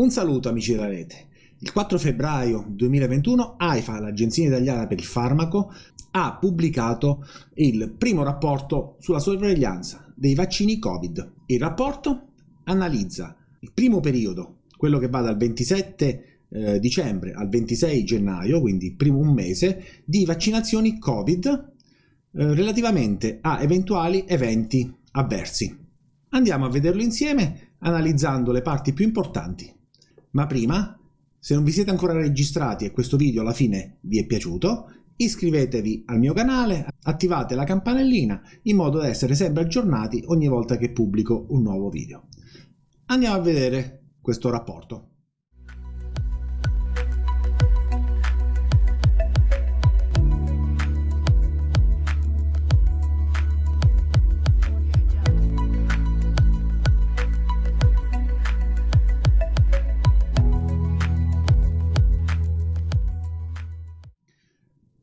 Un saluto amici della rete. Il 4 febbraio 2021 AIFA, l'Agenzia Italiana per il Farmaco, ha pubblicato il primo rapporto sulla sorveglianza dei vaccini Covid. Il rapporto analizza il primo periodo, quello che va dal 27 eh, dicembre al 26 gennaio, quindi primo un mese, di vaccinazioni Covid eh, relativamente a eventuali eventi avversi. Andiamo a vederlo insieme analizzando le parti più importanti. Ma prima, se non vi siete ancora registrati e questo video alla fine vi è piaciuto, iscrivetevi al mio canale, attivate la campanellina in modo da essere sempre aggiornati ogni volta che pubblico un nuovo video. Andiamo a vedere questo rapporto.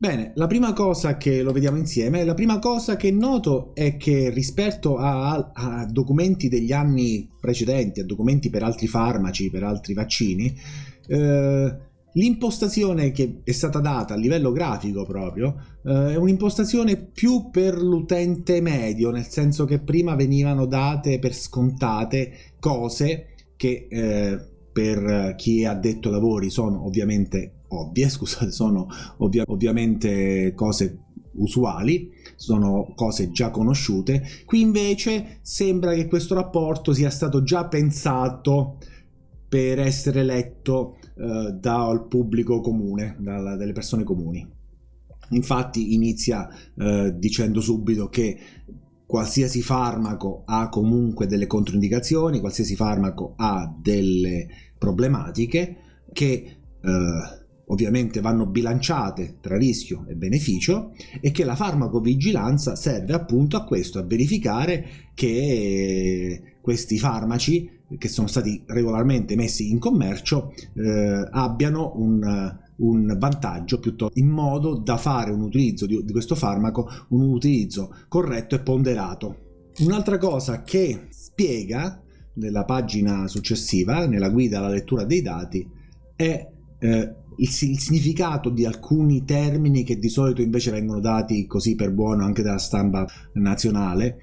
Bene, la prima cosa che lo vediamo insieme, la prima cosa che noto è che rispetto a, a, documenti degli anni precedenti, a documenti per altri farmaci, per altri vaccini, eh, l'impostazione che è stata data a livello grafico proprio eh, è un'impostazione più per l'utente medio, nel senso che prima venivano date per scontate cose che eh, per chi ha detto lavori sono ovviamente ovvie, scusate, sono ovvia ovviamente cose usuali, sono cose già conosciute. Qui invece sembra che questo rapporto sia stato già pensato per essere letto eh, dal pubblico comune, dalla, dalle persone comuni. Infatti inizia eh, dicendo subito che qualsiasi farmaco ha comunque delle controindicazioni, qualsiasi farmaco ha delle problematiche che eh, ovviamente vanno bilanciate tra rischio e beneficio e che la farmacovigilanza serve appunto a questo, a verificare che questi farmaci che sono stati regolarmente messi in commercio eh, abbiano un, un vantaggio piuttosto in modo da fare un utilizzo di, di questo farmaco un utilizzo corretto e ponderato. Un'altra cosa che spiega nella pagina successiva, nella guida alla lettura dei dati, è eh, il, il, significato di alcuni termini che di solito invece vengono dati così per buono anche dalla stampa nazionale,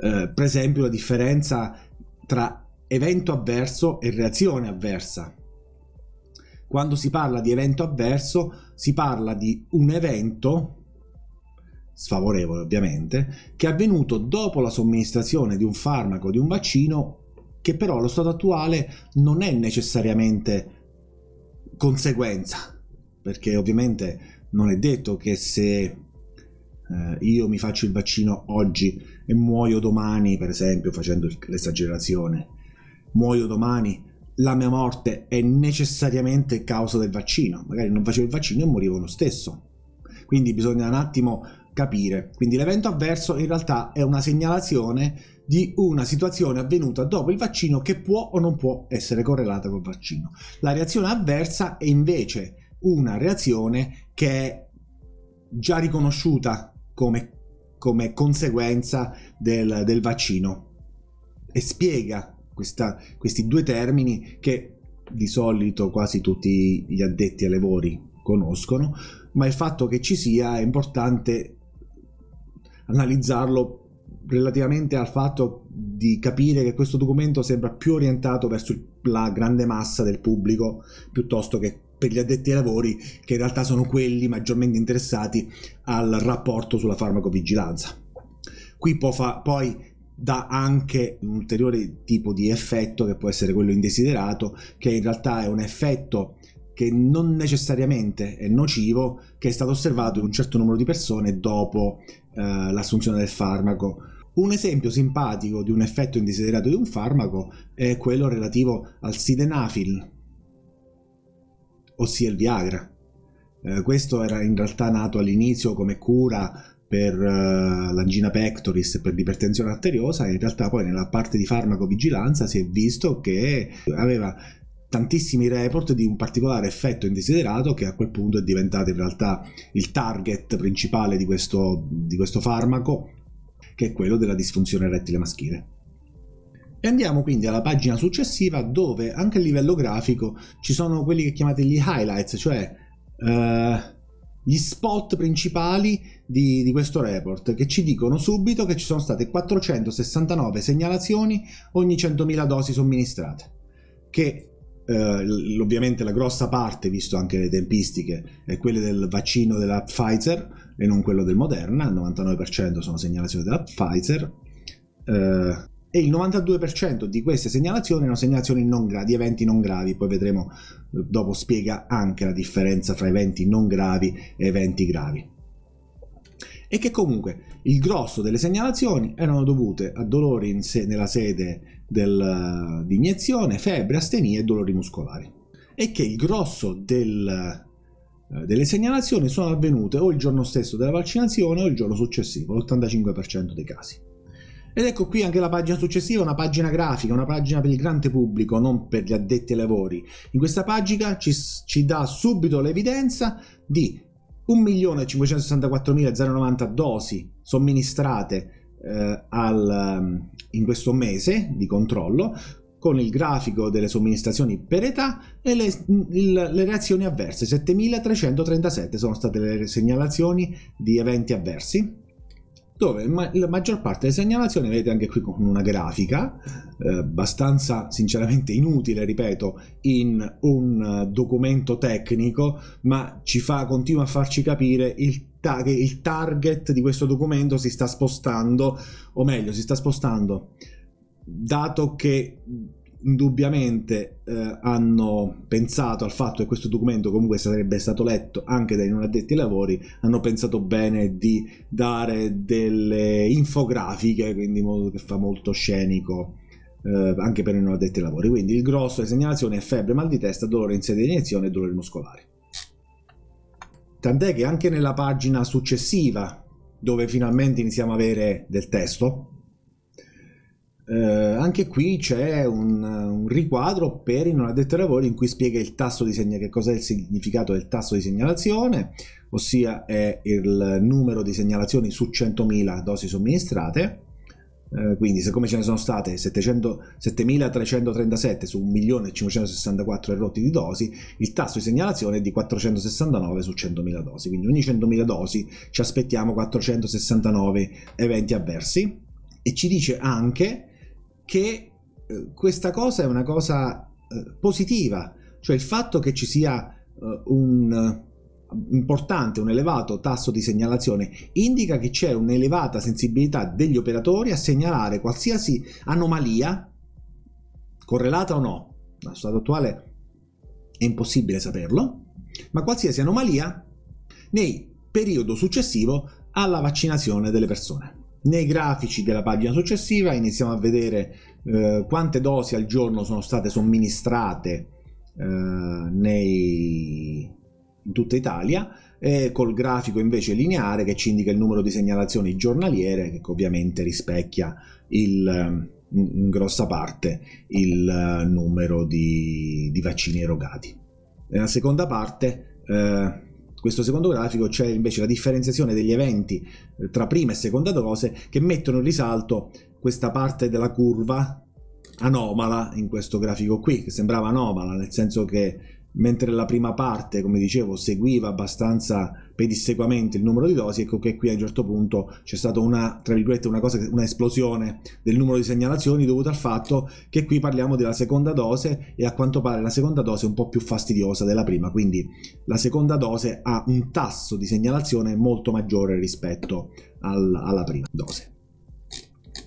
eh, per esempio la differenza tra evento avverso e reazione avversa. Quando si parla di evento avverso si parla di un evento sfavorevole ovviamente, che è avvenuto dopo la somministrazione di un farmaco, di un vaccino, che però allo stato attuale non è necessariamente conseguenza, perché ovviamente non è detto che se eh, io mi faccio il vaccino oggi e muoio domani, per esempio, facendo l'esagerazione, muoio domani, la mia morte è necessariamente causa del vaccino. Magari non facevo il vaccino e morivo lo stesso. Quindi bisogna un attimo capire. Quindi l'evento avverso in realtà è una segnalazione di una situazione avvenuta dopo il vaccino che può o non può essere correlata col vaccino. La reazione avversa è invece una reazione che è già riconosciuta come, come conseguenza del, del, vaccino e spiega questa, questi due termini che di solito quasi tutti gli addetti ai lavori conoscono, ma il fatto che ci sia è importante analizzarlo relativamente al fatto di capire che questo documento sembra più orientato verso la grande massa del pubblico piuttosto che per gli addetti ai lavori che in realtà sono quelli maggiormente interessati al rapporto sulla farmacovigilanza. Qui poi dà anche un ulteriore tipo di effetto che può essere quello indesiderato che in realtà è un effetto che non necessariamente è nocivo che è stato osservato in un certo numero di persone dopo eh, l'assunzione del farmaco un esempio simpatico di un effetto indesiderato di un farmaco è quello relativo al sildenafil, ossia il Viagra. Eh, questo era in realtà nato all'inizio come cura per uh, l'angina pectoris per l'ipertensione arteriosa e in realtà poi nella parte di farmacovigilanza si è visto che aveva tantissimi report di un particolare effetto indesiderato che a quel punto è diventato in realtà il target principale di questo, di questo farmaco che è quello della disfunzione erettile maschile. E andiamo quindi alla pagina successiva dove anche a livello grafico ci sono quelli che chiamate gli highlights, cioè uh, gli spot principali di, di, questo report che ci dicono subito che ci sono state 469 segnalazioni ogni 100.000 dosi somministrate, che eh, ovviamente la grossa parte, visto anche le tempistiche, è quelle del vaccino della Pfizer e non quello del Moderna, il 99% sono segnalazioni della Pfizer. Eh, e il 92% di queste segnalazioni erano segnalazioni non gravi, eventi non gravi, poi vedremo eh, dopo spiega anche la differenza fra eventi non gravi e eventi gravi. E che comunque il grosso delle segnalazioni erano dovute a dolori se nella sede del, di iniezione, febbre, astenia e dolori muscolari. E che il grosso del, eh, delle segnalazioni sono avvenute o il giorno stesso della vaccinazione o il giorno successivo, l'85% dei casi. Ed ecco qui anche la pagina successiva, una pagina grafica, una pagina per il grande pubblico, non per gli addetti ai lavori. In questa pagina ci, ci dà subito l'evidenza di 1.564.090 dosi somministrate eh, al, in questo mese di controllo, con il grafico delle somministrazioni per età e le, il, le reazioni avverse. 7.337 sono state le segnalazioni di eventi avversi dove ma la maggior parte delle segnalazioni vedete anche qui con una grafica eh, abbastanza sinceramente inutile ripeto in un documento tecnico ma ci fa continua a farci capire il che il target di questo documento si sta spostando o meglio si sta spostando. Dato che indubbiamente eh, hanno pensato al fatto che questo documento comunque sarebbe stato letto anche dai non addetti ai lavori, hanno pensato bene di dare delle infografiche, quindi in modo che fa molto scenico eh, anche per i non addetti ai lavori. Quindi il grosso delle segnalazioni è febbre, mal di testa, dolore in sede di iniezione e dolori muscolari. Tant'è che anche nella pagina successiva, dove finalmente iniziamo a avere del testo, eh, anche qui c'è un, un, riquadro per i non addetti ai lavori in cui spiega segnalazione, che cos'è il significato del tasso di segnalazione, ossia è il numero di segnalazioni su 100.000 dosi somministrate. Eh, quindi siccome ce ne sono state 7.337 su 1.564 erotti di dosi, il tasso di segnalazione è di 469 su 100.000 dosi, quindi ogni 100.000 dosi ci aspettiamo 469 eventi avversi e ci dice anche che eh, questa cosa è una cosa eh, positiva, cioè il fatto che ci sia eh, un importante, un elevato tasso di segnalazione indica che c'è un'elevata sensibilità degli operatori a segnalare qualsiasi anomalia, correlata o no, allo stato attuale è impossibile saperlo, ma qualsiasi anomalia nel periodo successivo alla vaccinazione delle persone. Nei grafici della pagina successiva iniziamo a vedere eh, quante dosi al giorno sono state somministrate eh, nei... in tutta Italia e col grafico invece lineare che ci indica il numero di segnalazioni giornaliere che ovviamente rispecchia il, in grossa parte il numero di, di vaccini erogati. Nella seconda parte eh, questo secondo grafico c'è invece la differenziazione degli eventi eh, tra prima e seconda dose che mettono in risalto questa parte della curva anomala in questo grafico qui, che sembrava anomala, nel senso che mentre la prima parte, come dicevo, seguiva abbastanza pedissequamente il numero di dosi, ecco che qui a un certo punto c'è stata una, tra virgolette, una cosa, un'esplosione del numero di segnalazioni dovuta al fatto che qui parliamo della seconda dose e a quanto pare la seconda dose è un po' più fastidiosa della prima, quindi la seconda dose ha un tasso di segnalazione molto maggiore rispetto al, alla prima dose.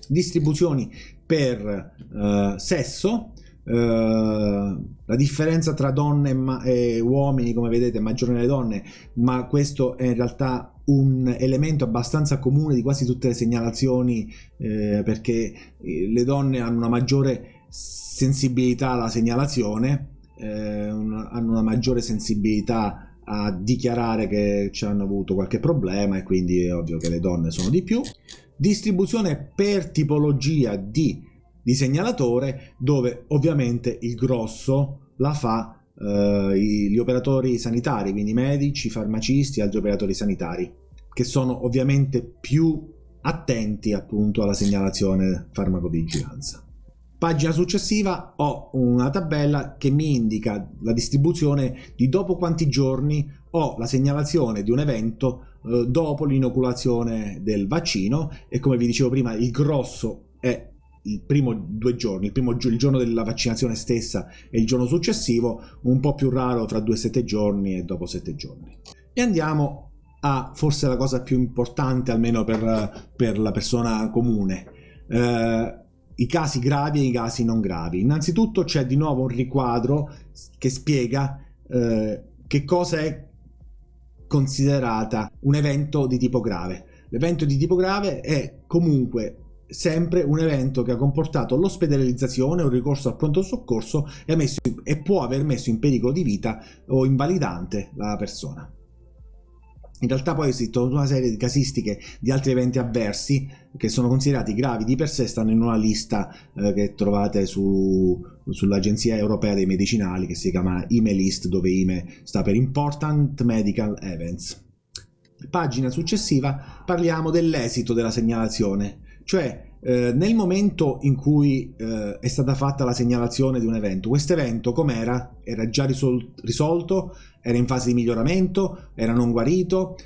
Distribuzioni per uh, sesso, la differenza tra donne e, uomini come vedete è maggiore nelle donne ma questo è in realtà un elemento abbastanza comune di quasi tutte le segnalazioni eh, perché eh, le donne hanno una maggiore sensibilità alla segnalazione eh, una, hanno una maggiore sensibilità a dichiarare che ci hanno avuto qualche problema e quindi è ovvio che le donne sono di più. Distribuzione per tipologia di di segnalatore dove ovviamente il grosso la fa eh, gli operatori sanitari, quindi medici, farmacisti altri operatori sanitari, che sono ovviamente più attenti appunto alla segnalazione farmacovigilanza. Pagina successiva ho una tabella che mi indica la distribuzione di dopo quanti giorni ho la segnalazione di un evento eh, dopo l'inoculazione del vaccino e come vi dicevo prima il grosso è il primo due giorni, il, primo, il giorno della vaccinazione stessa e il giorno successivo, un po' più raro tra due sette giorni e dopo sette giorni. E andiamo a forse la cosa più importante, almeno per, per la persona comune. Eh, i casi gravi e i casi non gravi. Innanzitutto c'è di nuovo un riquadro che spiega eh, che cosa è considerata un evento di tipo grave. L'evento di tipo grave è comunque sempre un evento che ha comportato l'ospedalizzazione o il ricorso al pronto soccorso e, messo, e può aver messo in pericolo di vita o invalidante la persona. In realtà poi tutta una serie di casistiche di altri eventi avversi che sono considerati gravi di per sé, stanno in una lista eh, che trovate su, sull'Agenzia Europea dei Medicinali che si chiama IME List, dove IME sta per Important Medical Events. Pagina successiva parliamo dell'esito della segnalazione, cioè eh, nel momento in cui eh, è stata fatta la segnalazione di un evento, questo evento com'era? Era già risol- risolto? Era in fase di miglioramento? Era non guarito?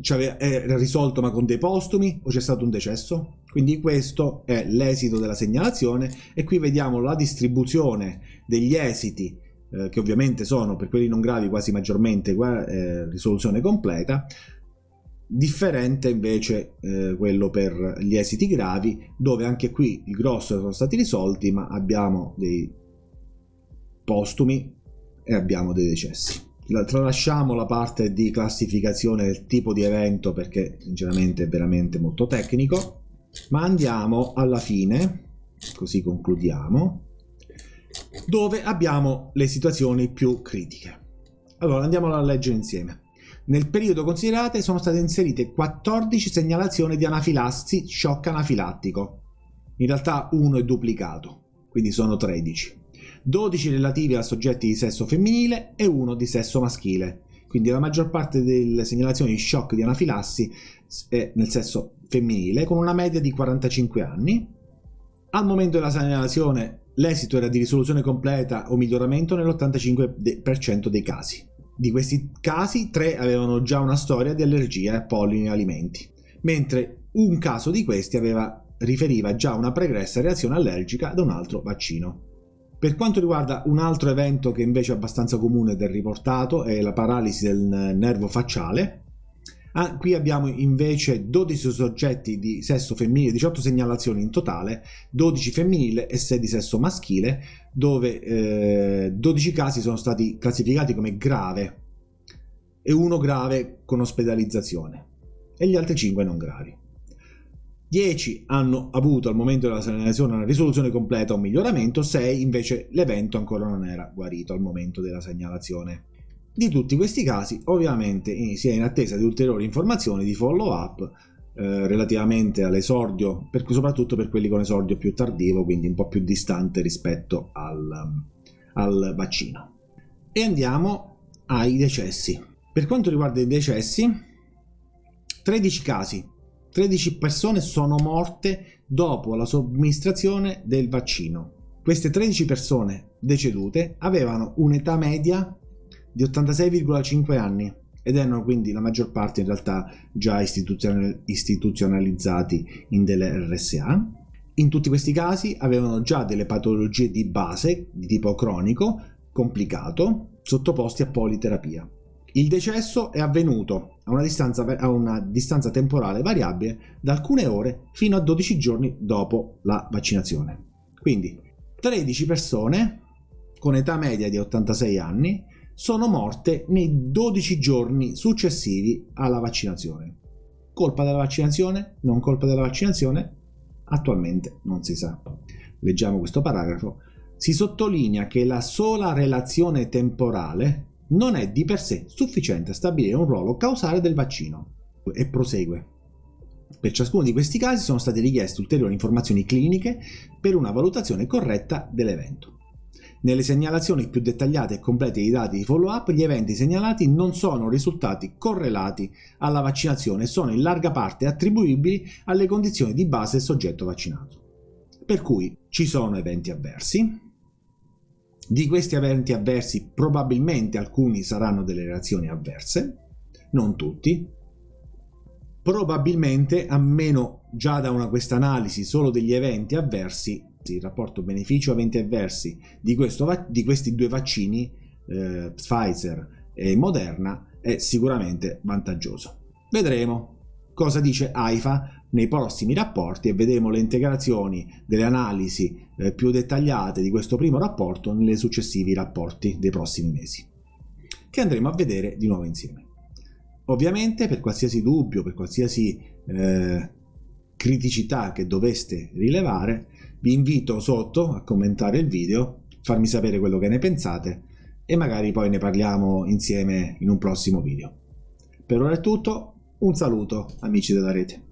Cioè, era risolto ma con dei postumi? O c'è stato un decesso? Quindi questo è l'esito della segnalazione e qui vediamo la distribuzione degli esiti eh, che ovviamente sono per quelli non gravi quasi maggiormente eh, risoluzione completa differente invece eh, quello per gli esiti gravi dove anche qui il grosso sono stati risolti ma abbiamo dei postumi e abbiamo dei decessi. Tralasciamo la parte di classificazione del tipo di evento perché sinceramente è veramente molto tecnico ma andiamo alla fine così concludiamo dove abbiamo le situazioni più critiche. Allora andiamo a leggere insieme nel periodo considerato sono state inserite 14 segnalazioni di anafilassi shock anafilattico. In realtà uno è duplicato, quindi sono 13. 12 relativi a soggetti di sesso femminile e uno di sesso maschile. Quindi la maggior parte delle segnalazioni di shock di anafilassi è nel sesso femminile, con una media di 45 anni. Al momento della segnalazione l'esito era di risoluzione completa o miglioramento nell'85% dei casi. Di questi casi, tre avevano già una storia di allergia a pollini e alimenti, mentre un caso di questi aveva, riferiva già una pregressa reazione allergica ad un altro vaccino. Per quanto riguarda un altro evento che invece è abbastanza comune è riportato, è la paralisi del nervo facciale, Ah, qui abbiamo invece 12 soggetti di sesso femminile, 18 segnalazioni in totale, 12 femminile e 6 di sesso maschile, dove eh, 12 casi sono stati classificati come grave e uno grave con ospedalizzazione e gli altri 5 non gravi. 10 hanno avuto al momento della segnalazione una risoluzione completa o un miglioramento, 6 invece l'evento ancora non era guarito al momento della segnalazione. Di tutti questi casi ovviamente si è in attesa di ulteriori informazioni di follow up eh, relativamente all'esordio, per, soprattutto per quelli con esordio più tardivo, quindi un po' più distante rispetto al, al vaccino. E andiamo ai decessi. Per quanto riguarda i decessi, 13 casi, 13 persone sono morte dopo la somministrazione del vaccino. Queste 13 persone decedute avevano un'età media di 86,5 anni ed erano quindi la maggior parte in realtà già istituzionalizzati in delle RSA. In tutti questi casi avevano già delle patologie di base di tipo cronico, complicato, sottoposti a politerapia. Il decesso è avvenuto a una, distanza, a una distanza temporale variabile da alcune ore fino a 12 giorni dopo la vaccinazione. Quindi 13 persone con età media di 86 anni sono morte nei 12 giorni successivi alla vaccinazione. Colpa della vaccinazione? Non colpa della vaccinazione? Attualmente non si sa. Leggiamo questo paragrafo. Si sottolinea che la sola relazione temporale non è di per sé sufficiente a stabilire un ruolo causale del vaccino. E prosegue. Per ciascuno di questi casi sono state richieste ulteriori informazioni cliniche per una valutazione corretta dell'evento. Nelle segnalazioni più dettagliate e complete dei dati di follow-up, gli eventi segnalati non sono risultati correlati alla vaccinazione e sono in larga parte attribuibili alle condizioni di base del soggetto vaccinato. Per cui ci sono eventi avversi, di questi eventi avversi probabilmente alcuni saranno delle reazioni avverse, non tutti. Probabilmente, a meno già da questa analisi solo degli eventi avversi, il rapporto beneficio-eventi avversi di, questo, di, questi due vaccini, eh, Pfizer e Moderna, è sicuramente vantaggioso. Vedremo cosa dice AIFA nei prossimi rapporti e vedremo le integrazioni delle analisi eh, più dettagliate di questo primo rapporto nei successivi rapporti dei prossimi mesi, che andremo a vedere di nuovo insieme. Ovviamente per qualsiasi dubbio, per qualsiasi eh, criticità che doveste rilevare, vi invito sotto a commentare il video, farmi sapere quello che ne pensate e magari poi ne parliamo insieme in un prossimo video. Per ora è tutto, un saluto amici della rete.